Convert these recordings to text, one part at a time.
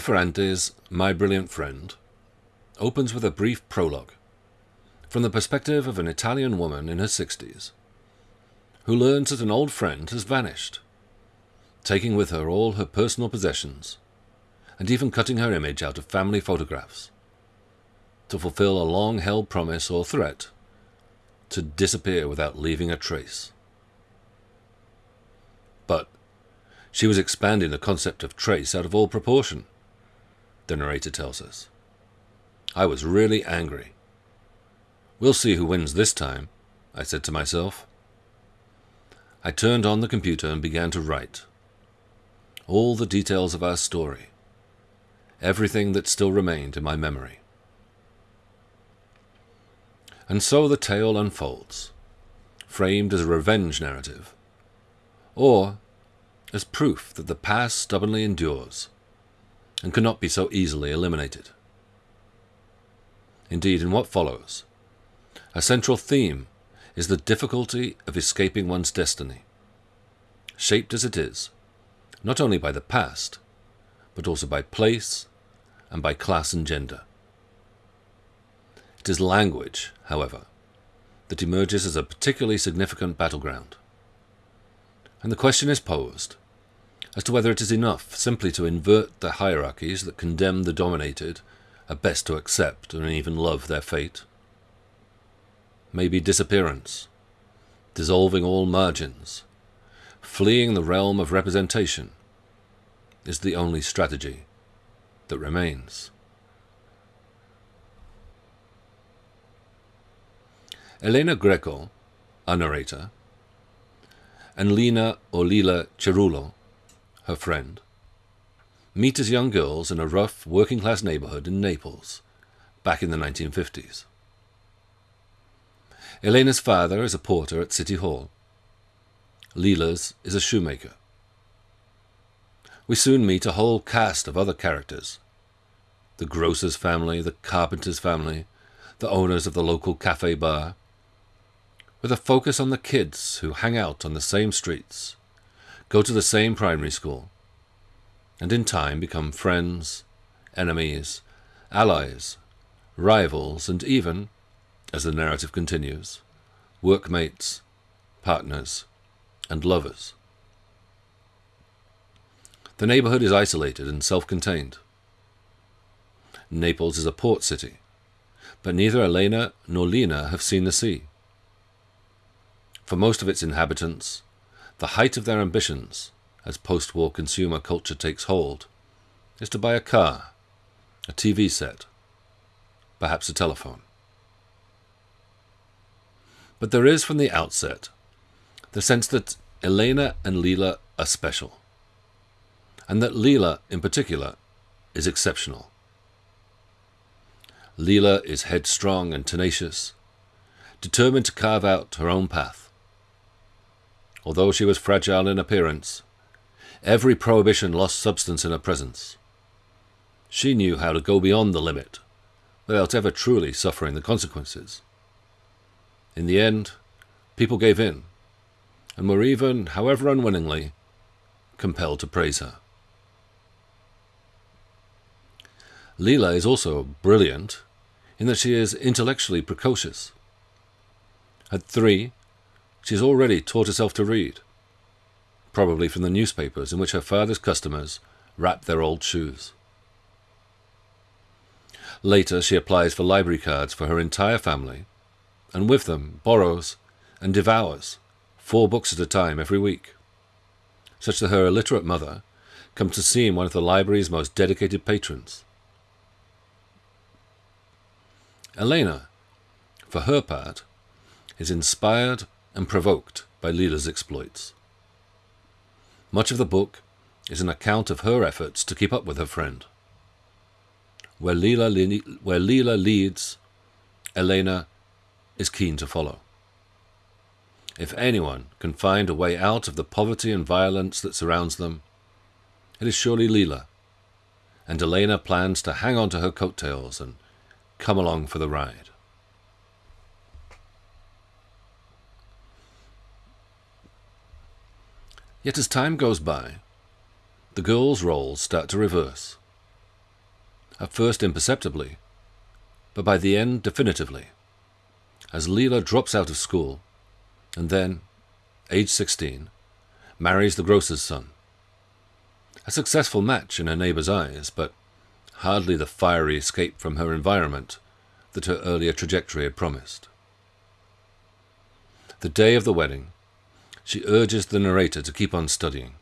Ferrante's My Brilliant Friend opens with a brief prologue from the perspective of an Italian woman in her 60s who learns that an old friend has vanished, taking with her all her personal possessions and even cutting her image out of family photographs to fulfill a long held promise or threat to disappear without leaving a trace. But she was expanding the concept of trace out of all proportion, the narrator tells us. I was really angry. We'll see who wins this time, I said to myself. I turned on the computer and began to write. All the details of our story, everything that still remained in my memory. And so the tale unfolds, framed as a revenge narrative, or as proof that the past stubbornly endures and cannot be so easily eliminated. Indeed, in what follows, a central theme is the difficulty of escaping one's destiny, shaped as it is, not only by the past, but also by place and by class and gender. It is language, however, that emerges as a particularly significant battleground. And the question is posed as to whether it is enough simply to invert the hierarchies that condemn the dominated at best to accept and even love their fate. Maybe disappearance, dissolving all margins, fleeing the realm of representation, is the only strategy that remains. Elena Greco, a narrator, and Lina or Lila Cerullo, her friend, meet as young girls in a rough working class neighborhood in Naples back in the 1950s. Elena's father is a porter at City Hall. Lila's is a shoemaker. We soon meet a whole cast of other characters the grocer's family, the carpenter's family, the owners of the local cafe bar, with a focus on the kids who hang out on the same streets go to the same primary school, and in time become friends, enemies, allies, rivals, and even, as the narrative continues, workmates, partners, and lovers. The neighborhood is isolated and self contained. Naples is a port city, but neither Elena nor Lina have seen the sea. For most of its inhabitants, the height of their ambitions, as post war consumer culture takes hold, is to buy a car, a TV set, perhaps a telephone. But there is from the outset the sense that Elena and Lila are special, and that Lila, in particular, is exceptional. Lila is headstrong and tenacious, determined to carve out her own path although she was fragile in appearance. Every prohibition lost substance in her presence. She knew how to go beyond the limit without ever truly suffering the consequences. In the end, people gave in, and were even, however unwillingly, compelled to praise her. Lila is also brilliant in that she is intellectually precocious. At three, she has already taught herself to read, probably from the newspapers in which her father's customers wrapped their old shoes. Later, she applies for library cards for her entire family, and with them borrows and devours four books at a time every week, such that her illiterate mother comes to seem one of the library's most dedicated patrons. Elena, for her part, is inspired and provoked by Lila's exploits. Much of the book is an account of her efforts to keep up with her friend. Where Lila, where Lila leads, Elena is keen to follow. If anyone can find a way out of the poverty and violence that surrounds them, it is surely Lila, and Elena plans to hang on to her coattails and come along for the ride. Yet as time goes by, the girls' roles start to reverse, at first imperceptibly, but by the end definitively, as Lila drops out of school and then, age 16, marries the grocer's son. A successful match in her neighbour's eyes, but hardly the fiery escape from her environment that her earlier trajectory had promised. The day of the wedding, she urges the narrator to keep on studying.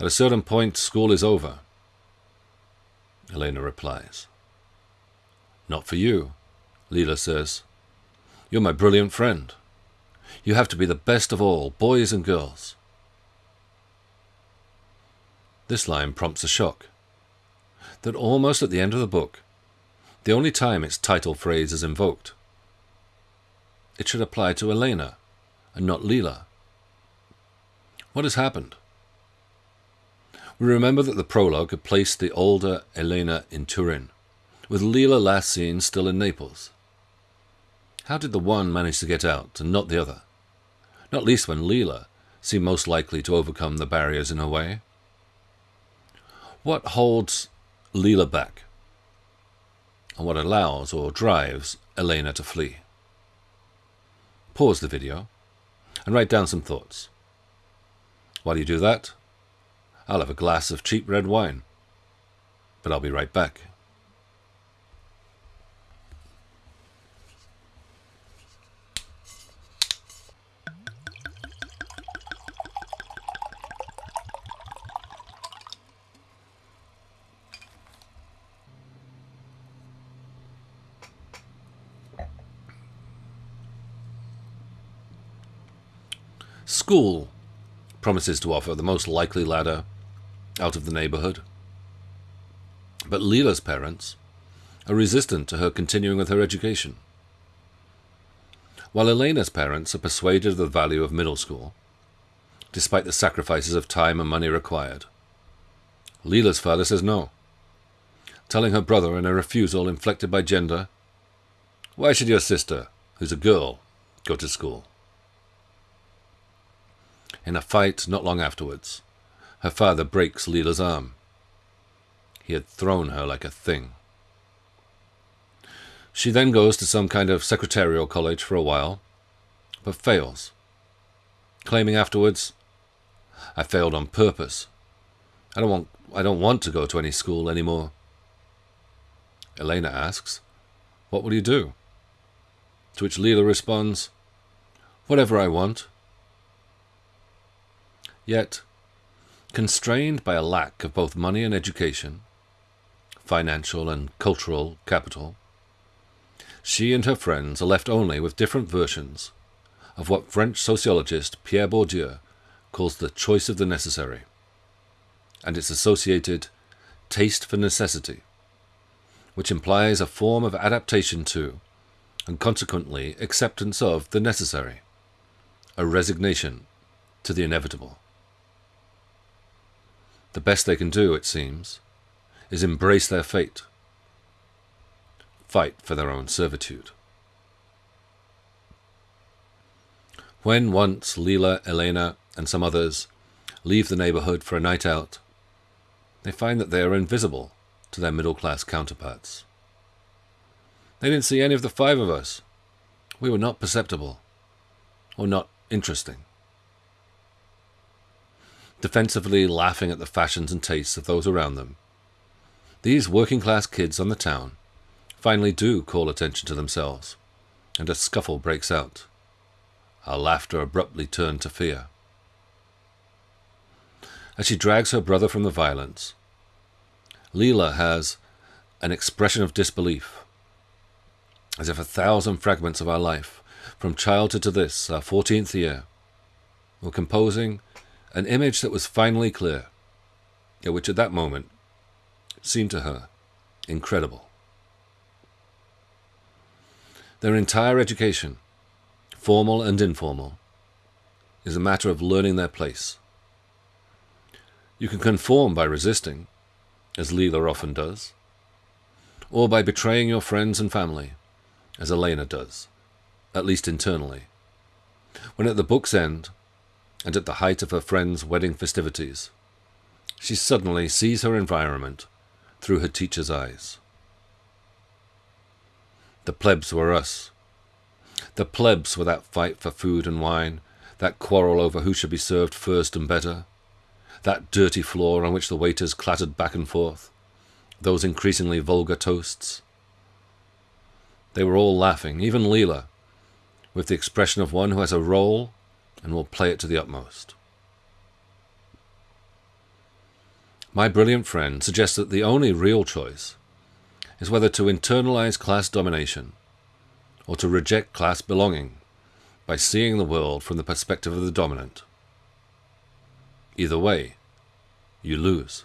At a certain point, school is over. Elena replies. Not for you, Lila says. You're my brilliant friend. You have to be the best of all, boys and girls. This line prompts a shock. That almost at the end of the book, the only time its title phrase is invoked, it should apply to Elena and not Lila. What has happened? We remember that the prologue had placed the older Elena in Turin, with Lila last seen still in Naples. How did the one manage to get out and not the other? Not least when Lila seemed most likely to overcome the barriers in her way. What holds Lila back? And what allows or drives Elena to flee? Pause the video and write down some thoughts. While you do that, I'll have a glass of cheap red wine. But I'll be right back. School promises to offer the most likely ladder out of the neighborhood. But Lila's parents are resistant to her continuing with her education. While Elena's parents are persuaded of the value of middle school, despite the sacrifices of time and money required, Lila's father says no, telling her brother in a refusal inflected by gender, Why should your sister, who's a girl, go to school? In a fight not long afterwards, her father breaks Lila's arm. He had thrown her like a thing. She then goes to some kind of secretarial college for a while, but fails, claiming afterwards, I failed on purpose. I don't want, I don't want to go to any school anymore. Elena asks, What will you do? To which Lila responds, Whatever I want. Yet, Constrained by a lack of both money and education, financial and cultural capital, she and her friends are left only with different versions of what French sociologist Pierre Bourdieu calls the choice of the necessary, and its associated taste for necessity, which implies a form of adaptation to, and consequently acceptance of, the necessary, a resignation to the inevitable. The best they can do, it seems, is embrace their fate, fight for their own servitude. When once Lila, Elena, and some others leave the neighborhood for a night out, they find that they are invisible to their middle class counterparts. They didn't see any of the five of us. We were not perceptible, or not interesting defensively laughing at the fashions and tastes of those around them. These working class kids on the town finally do call attention to themselves, and a scuffle breaks out. Our laughter abruptly turned to fear. As she drags her brother from the violence, Lila has an expression of disbelief, as if a thousand fragments of our life, from childhood to this, our fourteenth year, were composing an image that was finally clear, yet which at that moment seemed to her incredible. Their entire education, formal and informal, is a matter of learning their place. You can conform by resisting, as Lila often does, or by betraying your friends and family, as Elena does, at least internally. When at the book's end, and at the height of her friend's wedding festivities. She suddenly sees her environment through her teacher's eyes. The plebs were us. The plebs were that fight for food and wine, that quarrel over who should be served first and better, that dirty floor on which the waiters clattered back and forth, those increasingly vulgar toasts. They were all laughing, even Lila, with the expression of one who has a role and will play it to the utmost. My brilliant friend suggests that the only real choice is whether to internalize class domination or to reject class belonging by seeing the world from the perspective of the dominant. Either way, you lose.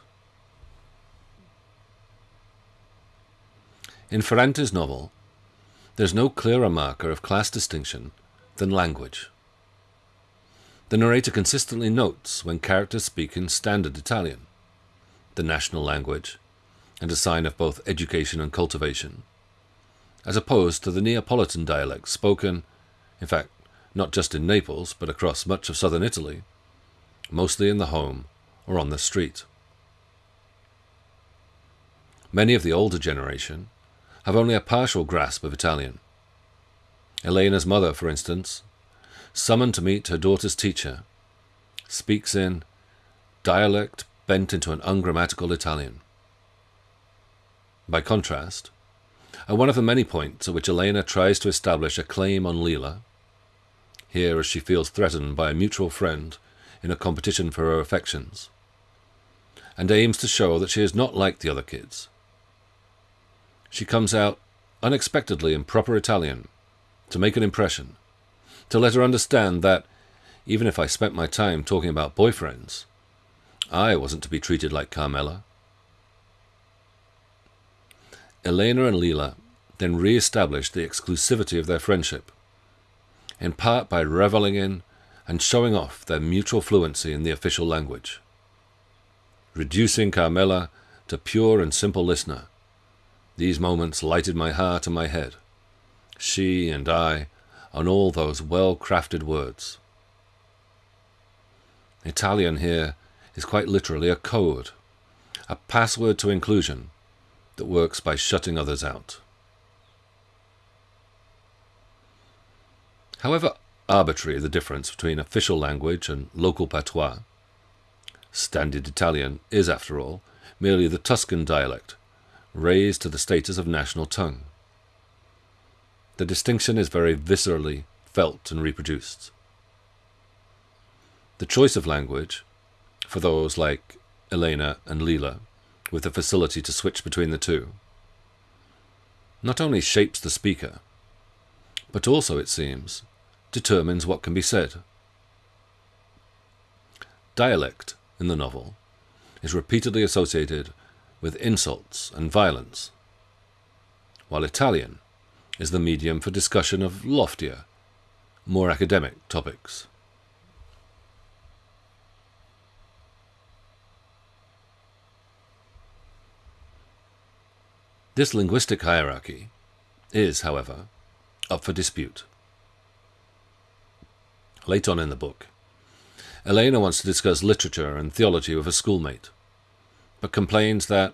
In Ferrante's novel, there's no clearer marker of class distinction than language. The narrator consistently notes when characters speak in standard Italian, the national language, and a sign of both education and cultivation, as opposed to the Neapolitan dialect spoken, in fact, not just in Naples, but across much of southern Italy, mostly in the home or on the street. Many of the older generation have only a partial grasp of Italian. Elena's mother, for instance, summoned to meet her daughter's teacher, speaks in dialect bent into an ungrammatical Italian. By contrast, at one of the many points at which Elena tries to establish a claim on Lila, here as she feels threatened by a mutual friend in a competition for her affections, and aims to show that she is not like the other kids. She comes out unexpectedly in proper Italian to make an impression, to let her understand that, even if I spent my time talking about boyfriends, I wasn't to be treated like Carmela. Elena and Lila then re established the exclusivity of their friendship, in part by reveling in and showing off their mutual fluency in the official language, reducing Carmela to pure and simple listener. These moments lighted my heart and my head, she and I, on all those well crafted words. Italian here is quite literally a code, a password to inclusion that works by shutting others out. However arbitrary the difference between official language and local patois, standard Italian is, after all, merely the Tuscan dialect, raised to the status of national tongue. The distinction is very viscerally felt and reproduced. The choice of language, for those like Elena and Lila, with the facility to switch between the two, not only shapes the speaker, but also, it seems, determines what can be said. Dialect, in the novel, is repeatedly associated with insults and violence, while Italian is the medium for discussion of loftier, more academic topics. This linguistic hierarchy is, however, up for dispute. Late on in the book, Elena wants to discuss literature and theology with a schoolmate, but complains that,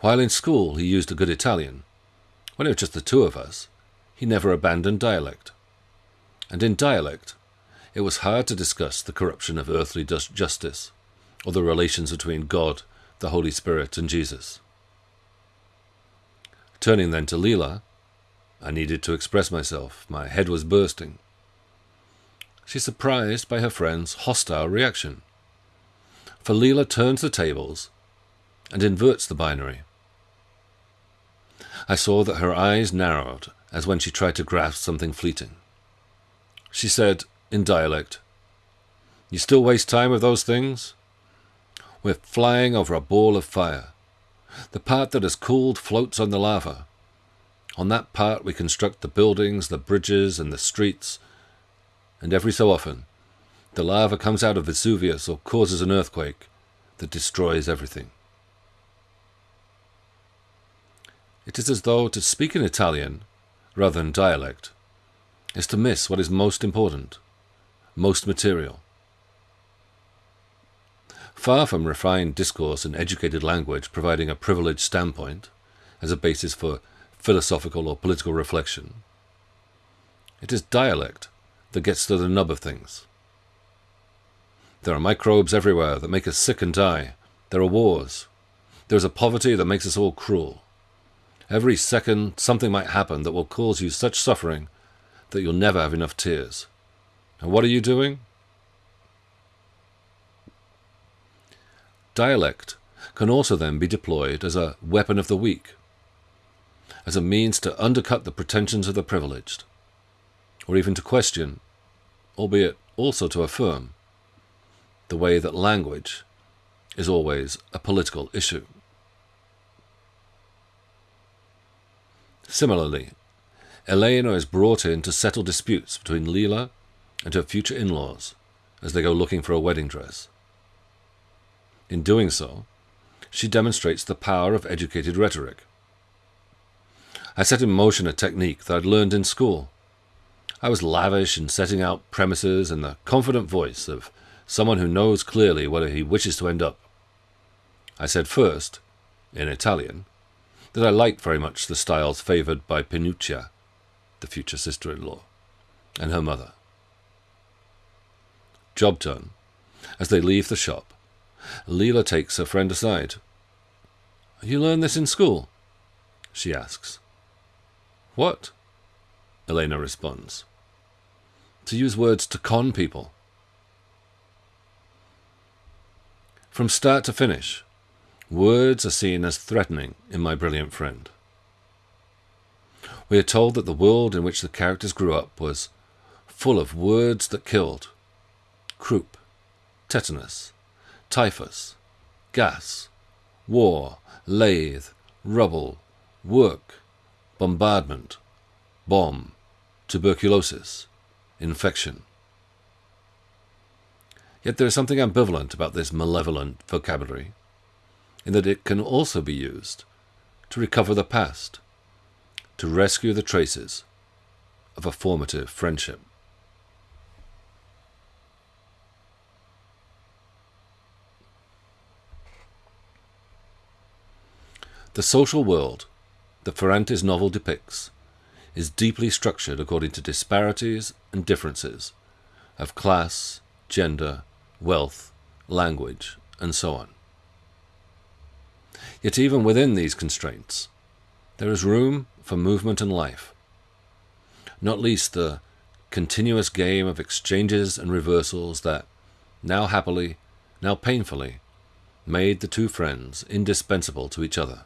while in school he used a good Italian, when it was just the two of us, he never abandoned dialect. And in dialect, it was hard to discuss the corruption of earthly justice, or the relations between God, the Holy Spirit, and Jesus. Turning then to Lila, I needed to express myself. My head was bursting. She's surprised by her friend's hostile reaction. For Lila turns the tables and inverts the binary. I saw that her eyes narrowed as when she tried to grasp something fleeting. She said, in dialect, You still waste time with those things? We're flying over a ball of fire. The part that has cooled floats on the lava. On that part we construct the buildings, the bridges, and the streets. And every so often, the lava comes out of Vesuvius or causes an earthquake that destroys everything. It is as though to speak in Italian, rather than dialect, is to miss what is most important, most material. Far from refined discourse and educated language providing a privileged standpoint as a basis for philosophical or political reflection, it is dialect that gets to the nub of things. There are microbes everywhere that make us sick and die. There are wars. There is a poverty that makes us all cruel. Every second, something might happen that will cause you such suffering that you'll never have enough tears. And what are you doing? Dialect can also then be deployed as a weapon of the weak, as a means to undercut the pretensions of the privileged, or even to question, albeit also to affirm, the way that language is always a political issue. Similarly, Elena is brought in to settle disputes between Lila and her future in laws as they go looking for a wedding dress. In doing so, she demonstrates the power of educated rhetoric. I set in motion a technique that I'd learned in school. I was lavish in setting out premises in the confident voice of someone who knows clearly where he wishes to end up. I said first, in Italian, that I like very much the styles favoured by Pinuccia, the future sister in law, and her mother. Job done. As they leave the shop, Lila takes her friend aside. You learn this in school? she asks. What? Elena responds. To use words to con people. From start to finish, words are seen as threatening in My Brilliant Friend. We are told that the world in which the characters grew up was full of words that killed croup, tetanus, typhus, gas, war, lathe, rubble, work, bombardment, bomb, tuberculosis, infection. Yet there is something ambivalent about this malevolent vocabulary, in that it can also be used to recover the past, to rescue the traces of a formative friendship. The social world that Ferrante's novel depicts is deeply structured according to disparities and differences of class, gender, wealth, language, and so on. Yet even within these constraints, there is room for movement and life, not least the continuous game of exchanges and reversals that, now happily, now painfully, made the two friends indispensable to each other.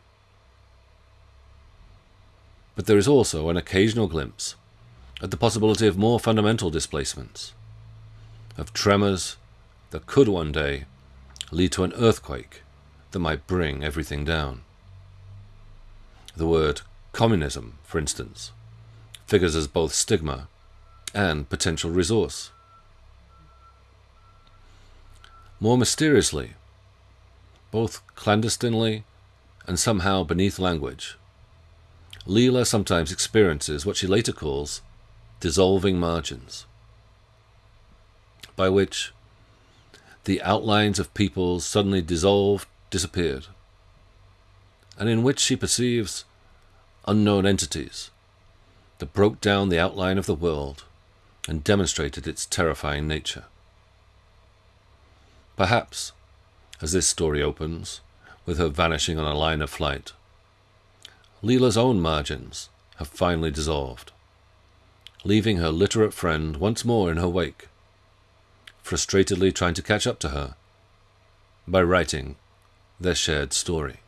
But there is also an occasional glimpse at the possibility of more fundamental displacements, of tremors that could one day lead to an earthquake that might bring everything down. The word communism, for instance, figures as both stigma and potential resource. More mysteriously, both clandestinely and somehow beneath language, Lila sometimes experiences what she later calls dissolving margins, by which the outlines of peoples suddenly dissolved, disappeared, and in which she perceives unknown entities that broke down the outline of the world and demonstrated its terrifying nature. Perhaps, as this story opens, with her vanishing on a line of flight, Lila's own margins have finally dissolved, leaving her literate friend once more in her wake, frustratedly trying to catch up to her by writing their shared story.